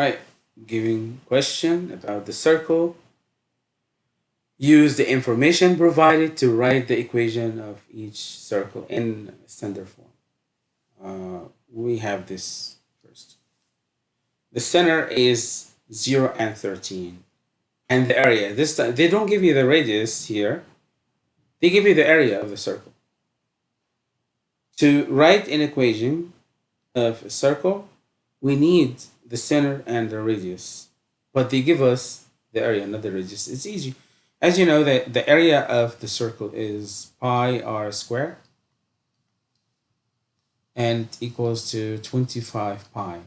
Right, giving question about the circle. Use the information provided to write the equation of each circle in standard form. Uh, we have this first. The center is 0 and 13. And the area, this time, they don't give you the radius here. They give you the area of the circle. To write an equation of a circle, we need the center and the radius. But they give us the area, not the radius. It's easy. As you know, the, the area of the circle is pi r squared and equals to 25 pi.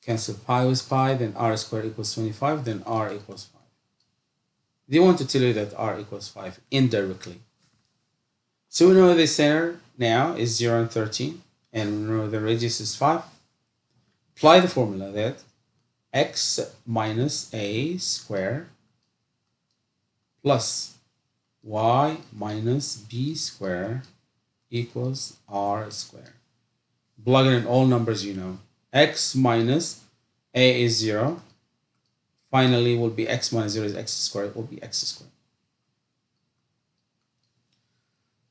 Cancel pi with pi, then r squared equals 25, then r equals 5. They want to tell you that r equals 5 indirectly. So we know the center now is 0 and 13, and the radius is 5. Apply the formula that x minus a square plus y minus b square equals r square. Plug in all numbers you know. x minus a is 0. Finally, will be x minus 0 is x squared, will be x squared.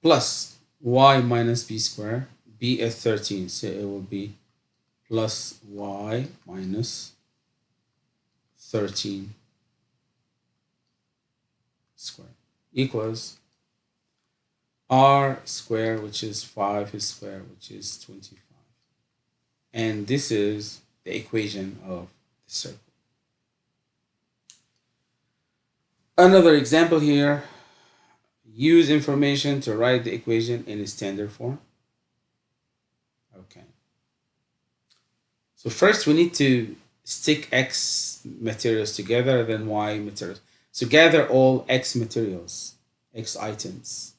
Plus y minus b squared, b is 13, so it will be plus y minus 13 squared equals r square, which is 5 square, which is 25. And this is the equation of the circle. Another example here, use information to write the equation in standard form. Okay. So first we need to stick X materials together, then Y materials. So gather all X materials, X items.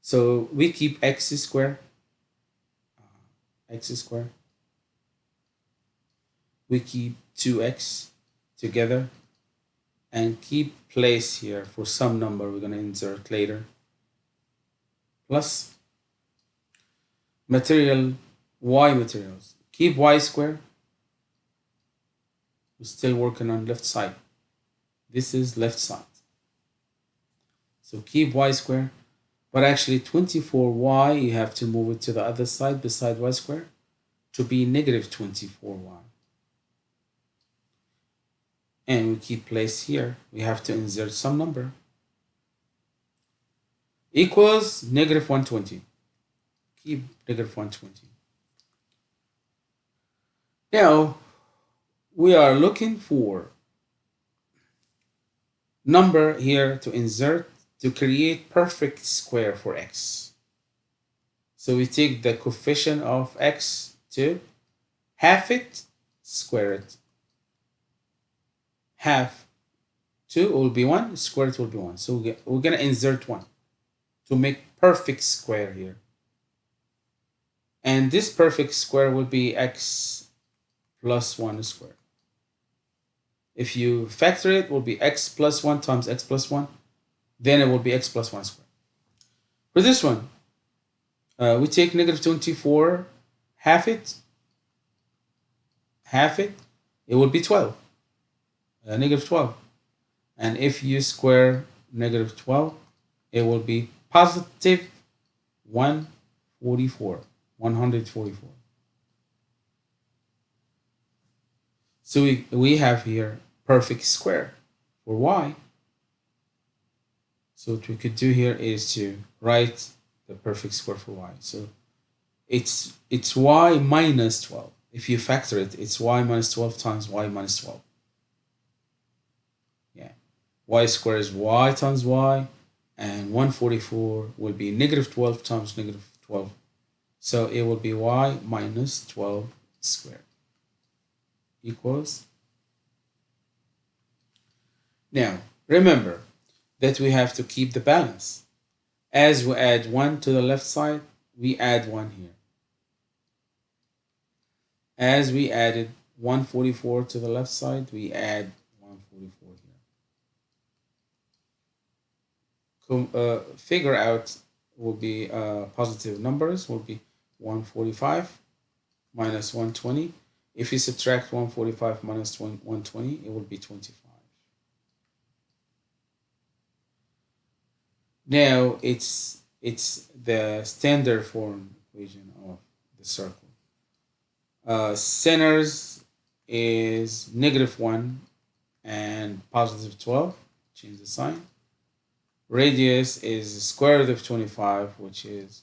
So we keep X square, uh, X square. We keep 2X together and keep place here for some number we're going to insert later. Plus material Y materials. Keep Y square we're still working on left side. This is left side. So keep y square, but actually 24y, you have to move it to the other side beside y square to be negative 24y. And we keep place here. We have to insert some number. Equals negative 120. Keep negative 120. Now, we are looking for number here to insert to create perfect square for x. So we take the coefficient of x to half it, square it. Half 2 will be 1, square it will be 1. So we're going to insert 1 to make perfect square here. And this perfect square will be x plus 1 squared. If you factor it, it will be x plus 1 times x plus 1. Then it will be x plus 1 squared. For this one, uh, we take negative 24, half it, half it, it will be 12, uh, negative 12. And if you square negative 12, it will be positive 144, 144. So we, we have here perfect square for y. So what we could do here is to write the perfect square for y. So it's it's y minus 12. If you factor it, it's y minus 12 times y minus 12. Yeah. y squared is y times y, and 144 will be negative 12 times negative 12. So it will be y minus 12 squared equals now, remember that we have to keep the balance. As we add 1 to the left side, we add 1 here. As we added 144 to the left side, we add 144 here. uh, figure out will be uh, positive numbers, will be 145 minus 120. If you subtract 145 minus 120, it will be 25. Now it's it's the standard form equation of the circle. Uh, centers is negative 1 and positive 12. Change the sign. Radius is square root of 25, which is